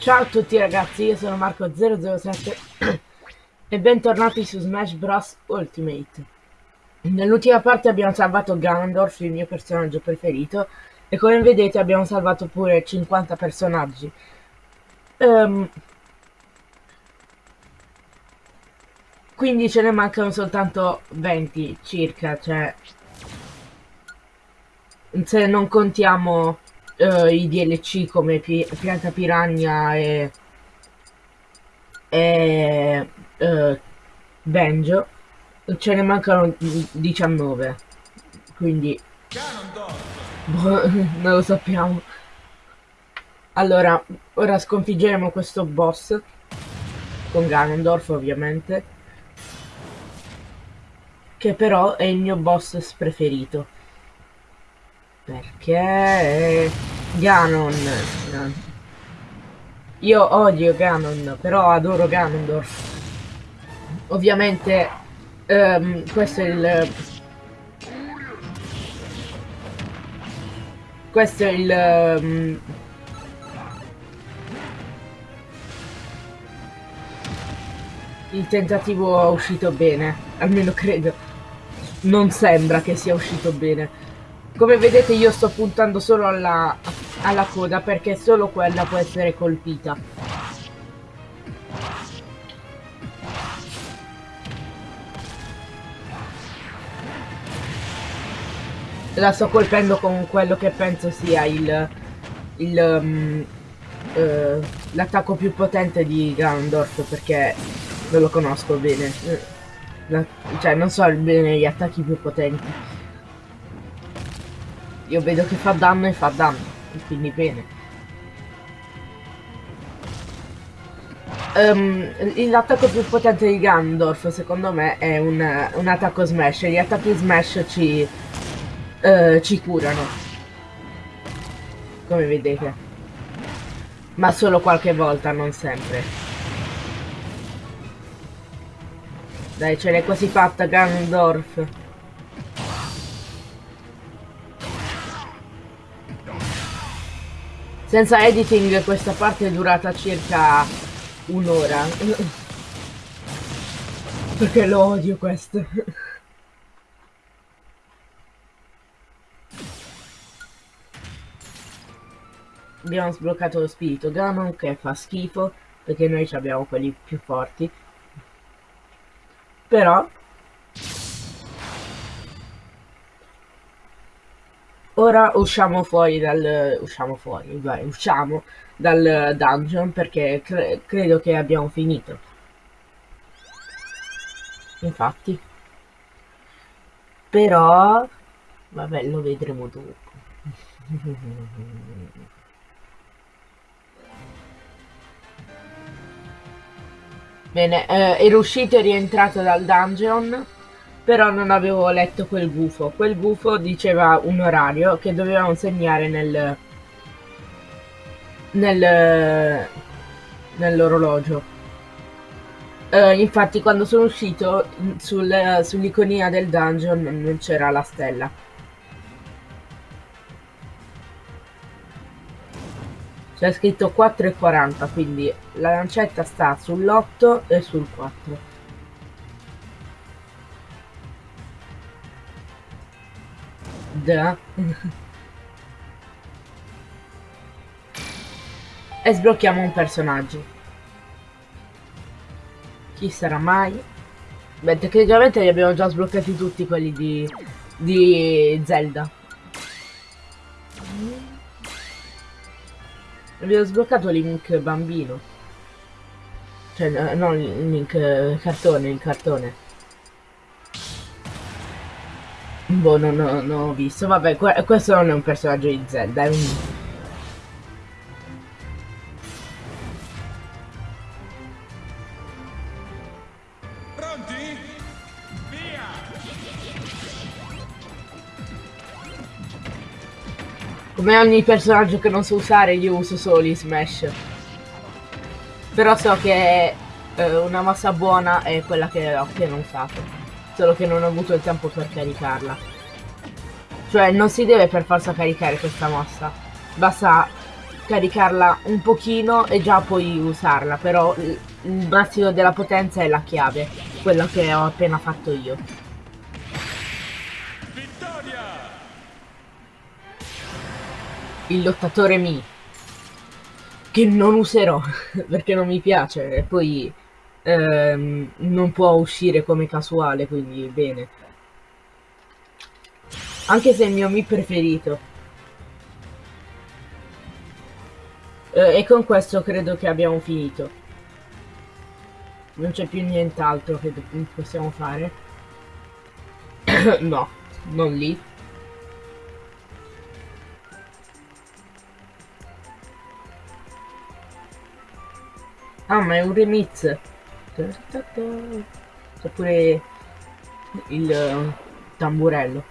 Ciao a tutti ragazzi, io sono Marco007 e bentornati su Smash Bros Ultimate. Nell'ultima parte abbiamo salvato Ganondorf, il mio personaggio preferito, e come vedete abbiamo salvato pure 50 personaggi. Um, quindi ce ne mancano soltanto 20 circa, cioè... Se non contiamo uh, i DLC come Pi Pianta Piranha e, e uh, Benjo ce ne mancano 19 quindi boh, non lo sappiamo. Allora ora sconfiggeremo questo boss con Ganondorf ovviamente che però è il mio boss preferito perché Ganon. Io odio Ganon, però adoro Ganondorf. Ovviamente um, questo è il... Questo è il... Um, il tentativo è uscito bene, almeno credo. Non sembra che sia uscito bene. Come vedete io sto puntando solo alla, alla coda perché solo quella può essere colpita. La sto colpendo con quello che penso sia il... il um, uh, l'attacco più potente di Ganondorf perché non lo conosco bene. La, cioè non so bene gli attacchi più potenti. Io vedo che fa danno e fa danno, quindi bene. Um, L'attacco più potente di Gandorf secondo me è un, un attacco smash. Gli attacchi smash ci, uh, ci curano. Come vedete. Ma solo qualche volta, non sempre. Dai, ce l'hai quasi fatta Gandorf. Senza editing questa parte è durata circa un'ora. Perché lo odio questo. Abbiamo sbloccato lo spirito Ganon che fa schifo perché noi abbiamo quelli più forti. Però Ora usciamo fuori dal... usciamo fuori, vai, usciamo dal dungeon perché cre credo che abbiamo finito. Infatti. Però... Vabbè, lo vedremo dopo. Bene, eh, ero uscito e rientrato dal dungeon però non avevo letto quel gufo. Quel gufo diceva un orario che dovevamo segnare nel nel nell'orologio. Uh, infatti quando sono uscito sul, sull'iconina del dungeon non c'era la stella. C'è scritto 4,40 quindi la lancetta sta sull'8 e sul 4. Da. e sblocchiamo un personaggio. Chi sarà mai? Beh, tecnicamente li abbiamo già sbloccati tutti quelli di, di Zelda. Abbiamo sbloccato Link bambino. Cioè, no, Link cartone, il cartone. Boh, non, non, non ho visto. Vabbè, questo non è un personaggio di Zelda, è un... Pronti? Via! Come ogni personaggio che non so usare, io uso solo i Smash. Però so che eh, una mossa buona è quella che ho appena usato solo che non ho avuto il tempo per caricarla. Cioè non si deve per forza caricare questa mossa, basta caricarla un pochino e già puoi usarla, però il massimo della potenza è la chiave, quello che ho appena fatto io. Vittoria! Il lottatore Mi, che non userò perché non mi piace e poi ehm, non può uscire come casuale, quindi bene. Anche se è il mio Mi preferito. Eh, e con questo credo che abbiamo finito. Non c'è più nient'altro che possiamo fare. no, non lì. Ah, ma è un remix. C'è pure il uh, tamburello.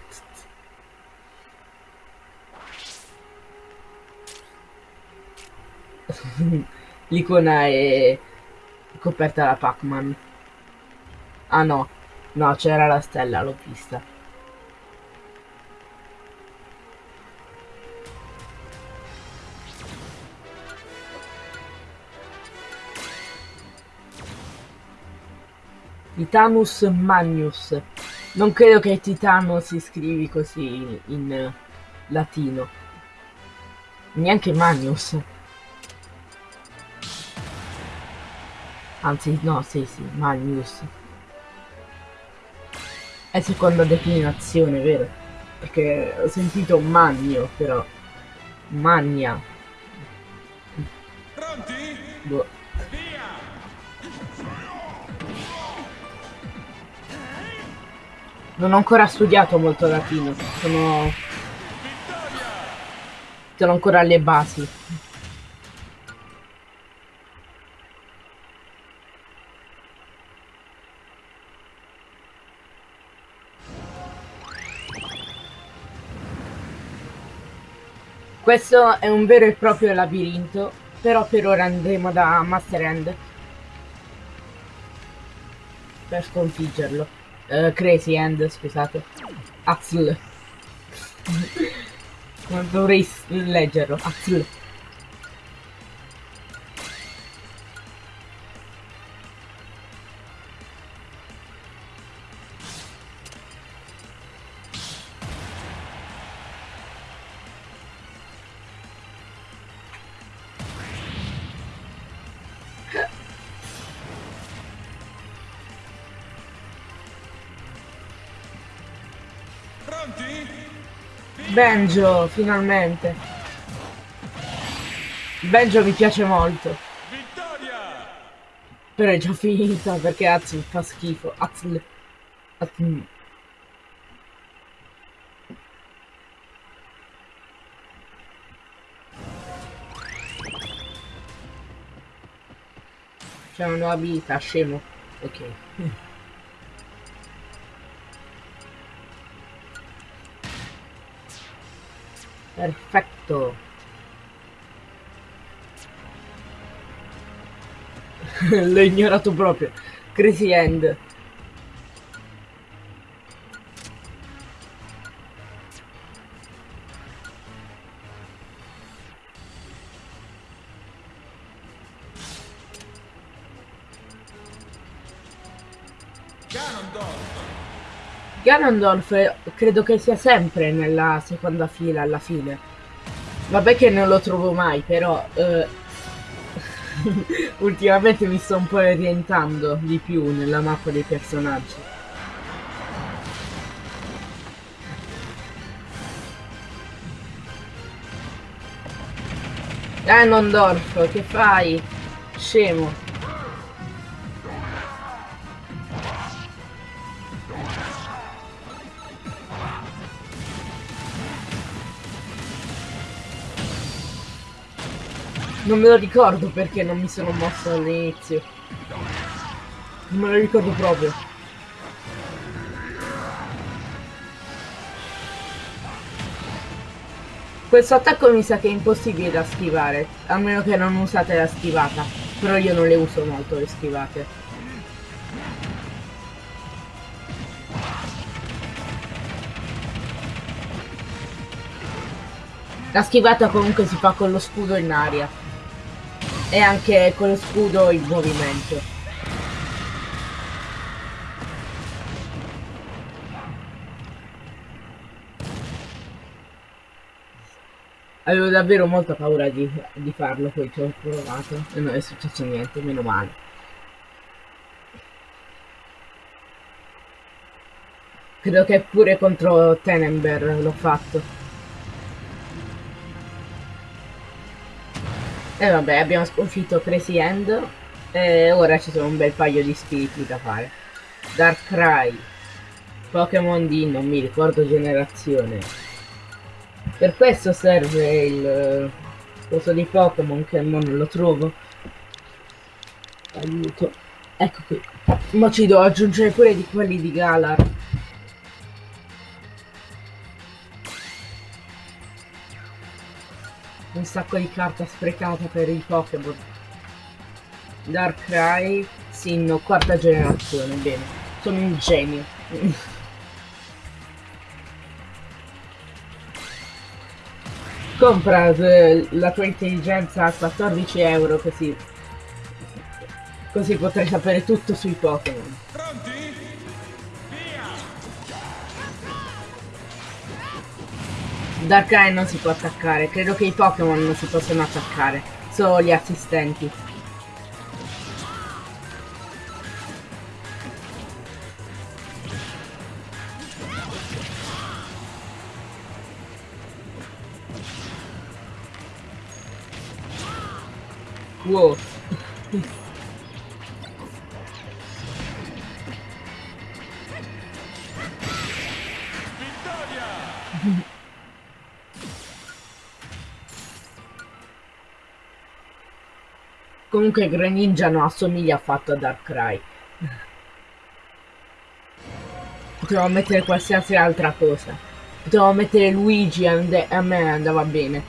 L'icona è coperta da Pac-Man. Ah no, no, c'era la stella, l'ho vista. Titanus Magnus. Non credo che Titano si scrivi così in, in latino. Neanche Magnus. Anzi, no, sì, sì, Magnus. È seconda declinazione, vero? Perché ho sentito Magno, però. Magna. Pronti? Boh. Non ho ancora studiato molto latino, sono... Sono ancora alle basi. Questo è un vero e proprio labirinto, però per ora andremo da Master End per sconfiggerlo. Uh, crazy End, scusate. Non dovrei leggerlo. Axel. Benjo, finalmente. Benjo mi piace molto. Vittoria! Però è già finita perché Azul fa schifo. Azul. Azul. C'è una nuova abilità, scemo. Ok. Perfetto. L'ho ignorato proprio. Crazy End. Ganondorf credo che sia sempre nella seconda fila alla fine. Vabbè che non lo trovo mai, però eh, ultimamente mi sto un po' orientando di più nella mappa dei personaggi. Ganondorf, che fai? Scemo. Non me lo ricordo perché non mi sono mosso all'inizio. Non me lo ricordo proprio. Questo attacco mi sa che è impossibile da schivare, a meno che non usate la schivata. Però io non le uso molto le schivate. La schivata comunque si fa con lo scudo in aria. E anche con lo scudo in movimento. Avevo davvero molta paura di, di farlo, poi ci ho provato e non è successo niente, meno male. Credo che pure contro Tenenber l'ho fatto. E vabbè, abbiamo sconfitto Crazy End e ora ci sono un bel paio di spiriti da fare. Darkrai, Pokémon di non mi ricordo generazione. Per questo serve il coso di Pokémon che non lo trovo. Aiuto. Ecco qui. Ma ci devo aggiungere pure di quelli di Galar. Sacco di carta sprecata per i Pokémon. Darkrai, Sinnoh, quarta generazione, bene. Sono un genio. compra eh, la tua intelligenza a 14 euro così così potrai sapere tutto sui Pokémon Darkrai non si può attaccare. Credo che i Pokémon non si possono attaccare. Solo gli assistenti. Wow. Comunque Greninja non assomiglia affatto a Darkrai. Potevo mettere qualsiasi altra cosa. Potevo mettere Luigi e a me andava bene.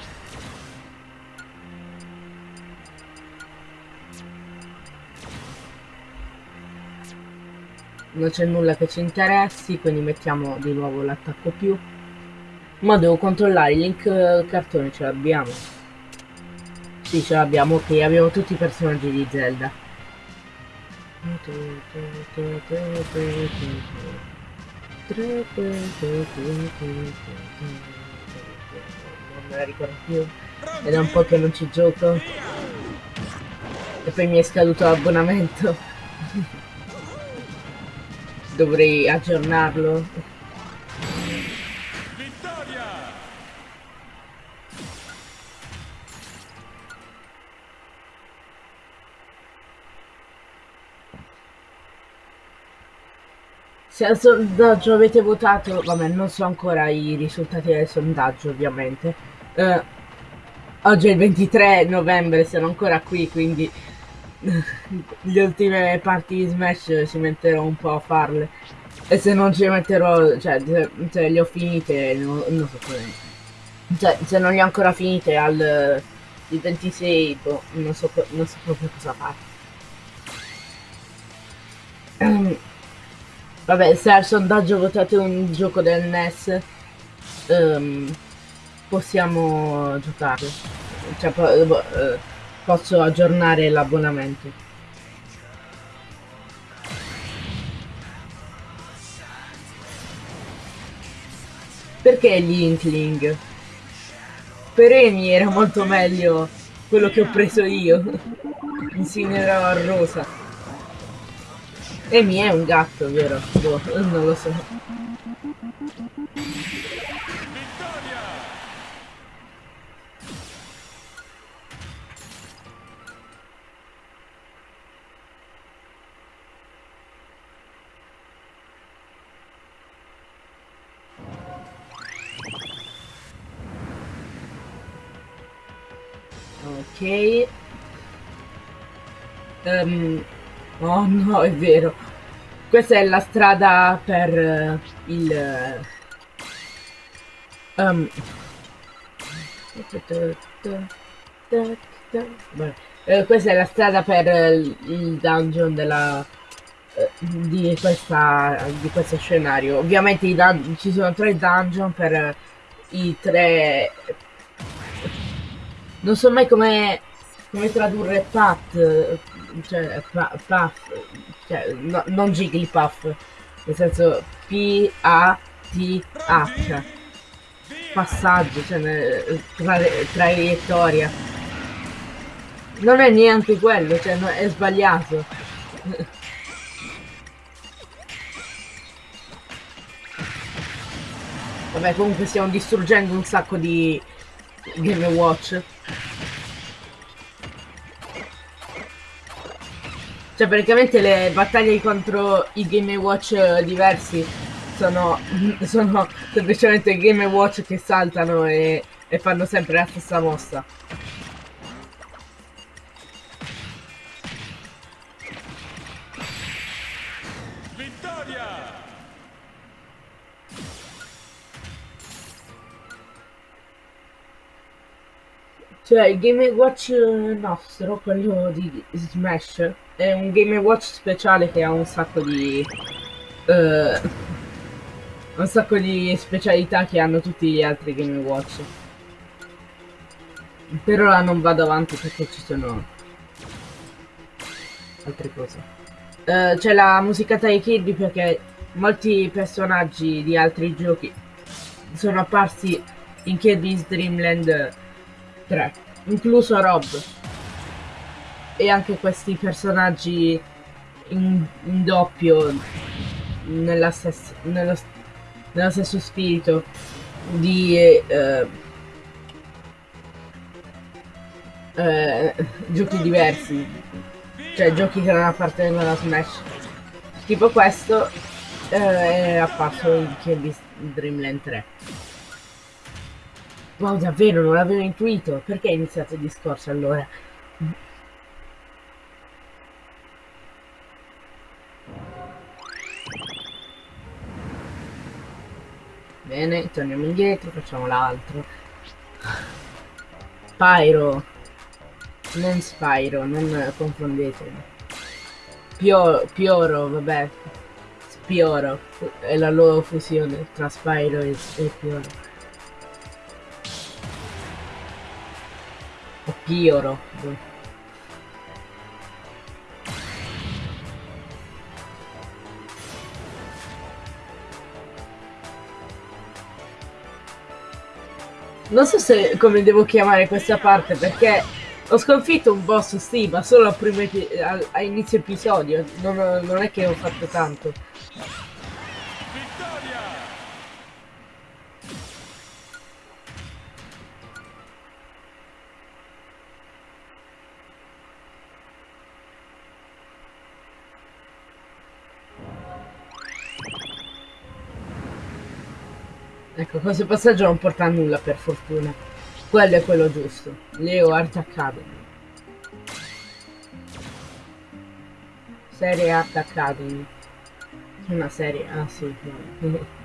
non c'è nulla che ci interessi quindi mettiamo di nuovo l'attacco più ma devo controllare il link eh, cartone ce l'abbiamo sì ce l'abbiamo ok abbiamo tutti i personaggi di Zelda non me la ricordo più ed è un po' che non ci gioco e poi mi è scaduto l'abbonamento dovrei aggiornarlo. Vittoria! Se al sondaggio avete votato, vabbè non so ancora i risultati del sondaggio ovviamente. Uh, oggi è il 23 novembre, sono ancora qui, quindi le ultime parti di Smash ci metterò un po' a farle. E se non ci metterò cioè se, le ho finite non, non so come. Cioè se non le ho ancora finite al il 26 boh, non so, non so proprio cosa fare vabbè se al sondaggio votate un gioco del NES um, ehm, possiamo giocare cioè, uh, posso aggiornare l'abbonamento. Perché gli Inkling? Per Emi era molto meglio quello che ho preso io. Insignierò a rosa. Emi è un gatto, vero? Boh, non lo so. ok um, oh no è vero. Questa è la strada per uh, il um, eh, questa è la strada per il dungeon della eh, di questa di questo scenario. Ovviamente ci sono tre dungeon per i tre Non so mai come, come tradurre Pat, cioè Puff, cioè no, non Jigglypuff, nel senso P-A-T-H, passaggio, cioè tra, traiettoria. Non è neanche quello, cioè no, è sbagliato. Vabbè, comunque stiamo distruggendo un sacco di Game Watch. Cioè, praticamente le battaglie contro i Game Watch diversi sono, sono semplicemente Game Watch che saltano e, e fanno sempre la stessa mossa. Cioè il Game Watch nostro, quello di Smash, è un Game Watch speciale che ha un sacco di... Uh, un sacco di specialità che hanno tutti gli altri Game Watch. Per ora non vado avanti perché ci sono altre cose. Uh, C'è la musicata di Kirby perché molti personaggi di altri giochi sono apparsi in Kirby's Dream Land 3, incluso Rob. E anche questi personaggi in, in doppio nella stessa, nello, nello, stesso spirito di eh, eh, giochi diversi, cioè giochi che non appartengono a Smash. Tipo questo eh, è apparso in Kirby's Dreamland 3. Wow, davvero, non l'avevo intuito. Perché hai iniziato il discorso allora? Bene, torniamo indietro, facciamo l'altro. Spyro. Non Spyro, non confondetemi. Pio, Pioro, vabbè. Spioro. È la loro fusione tra Spyro e, e Pioro. Pioro. Non so se come devo chiamare questa parte perché ho sconfitto un boss sì, ma solo a, a, a inizio episodio, non, non è che ho fatto tanto. Questo passaggio non porta a nulla per fortuna. Quello è quello giusto. Leo Art Academy. Serie Art Academy. Una serie, ah sì. Ma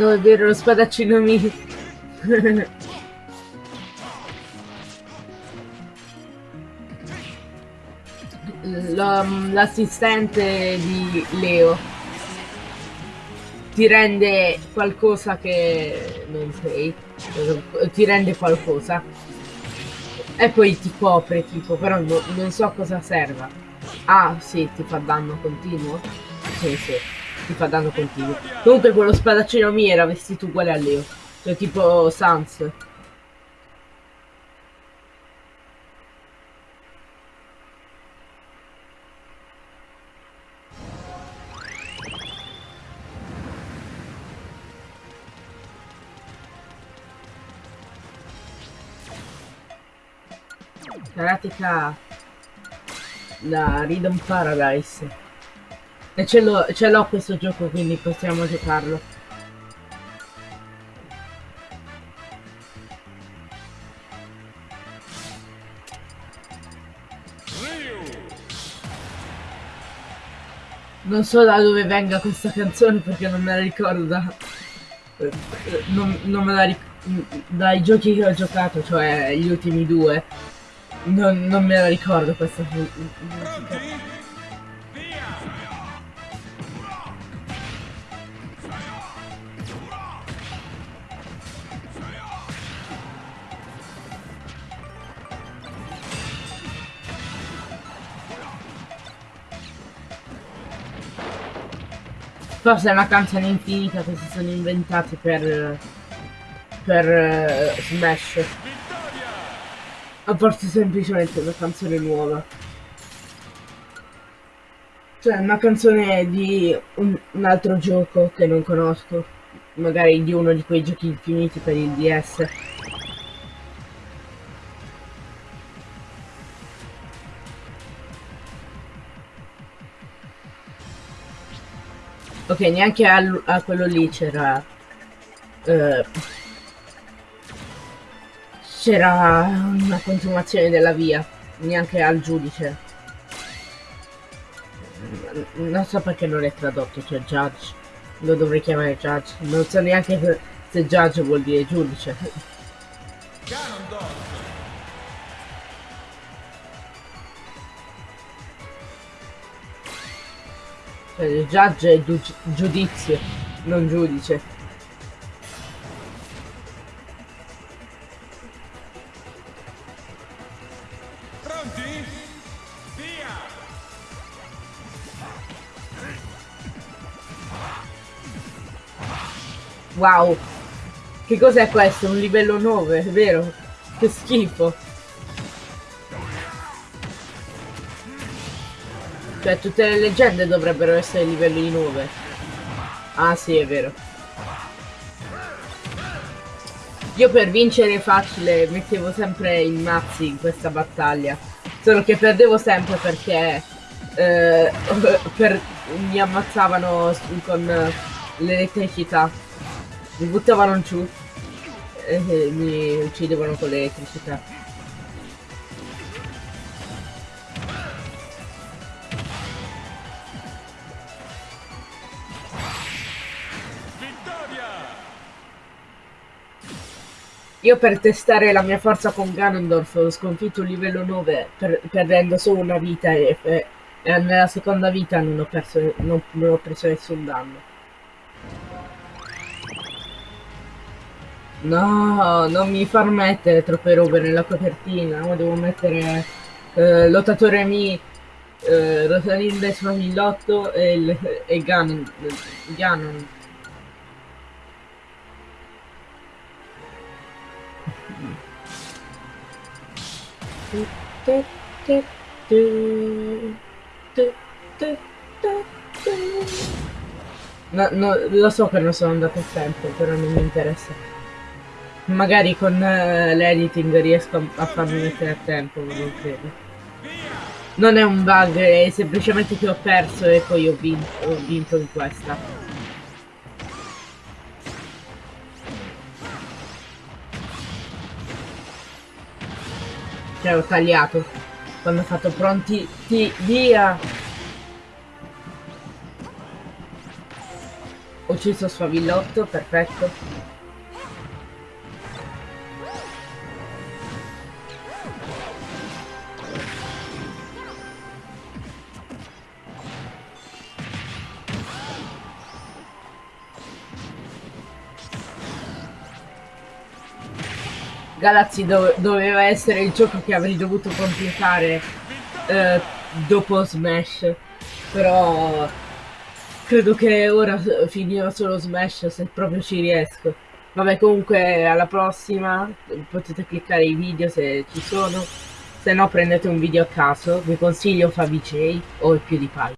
dove vero lo spadaccino mio? L'assistente di Leo ti rende qualcosa che non sei, ti rende qualcosa e poi ti copre tipo, però no, non so cosa serva. Ah sì, ti fa danno continuo? Sì, sì ti fa danno continuo. Comunque quello spadaccino mio era vestito uguale a Leo. Cioè tipo Sans. Karateka da Rhythm Paradise e ce l'ho questo gioco, quindi possiamo giocarlo. Non so da dove venga questa canzone perché non me la ricordo da... Non, non me la ricordo dai giochi che ho giocato, cioè gli ultimi due. Non, non me la ricordo questa mu- Forse è una canzone infinita che si sono inventati per per eh, Smash. O forse semplicemente una canzone nuova. Cioè una canzone di un, un altro gioco che non conosco. Magari di uno di quei giochi infiniti per il DS. Ok, neanche a, a quello lì c'era... eh, c'era una continuazione della via, neanche al giudice. Non so perché non è tradotto, cioè judge. Lo dovrei chiamare judge. Non so neanche se judge vuol dire giudice. Il judge è giudizio, non giudice. Wow. Che cos'è questo? Un livello 9, vero? Che schifo. Cioè, tutte le leggende dovrebbero essere livelli 9. Ah, sì, è vero. Io per vincere facile mettevo sempre i mazzi in questa battaglia. Solo che perdevo sempre perché eh, per, mi ammazzavano con l'elettricità mi buttavano giù e mi uccidevano con l'elettricità. Io per testare la mia forza con Ganondorf ho sconfitto il livello 9 per, perdendo solo una vita e, e, e, nella seconda vita non ho, perso, non, non ho preso nessun danno. No, non mi far mettere troppe robe nella copertina, ma devo mettere eh, lottatore Mi, eh, Rosalinda Famillotto e, il, e Ganon. Ganon. No, no, lo so che non sono andato a tempo, però non mi interessa. Magari con uh, l'editing riesco a farmi mettere a tempo, non credo. Non è un bug, è semplicemente che ho perso e poi ho vinto, ho vinto in questa. Cioè ho tagliato. Quando ho fatto pronti, ti, via! Ho ucciso Sfavillotto, perfetto. Galaxy do doveva essere il gioco che avrei dovuto completare eh, dopo Smash. Però credo che ora finirò solo Smash se proprio ci riesco. Vabbè comunque alla prossima potete cliccare i video se ci sono. Se no prendete un video a caso, vi consiglio Fabi J o il PewDiePie.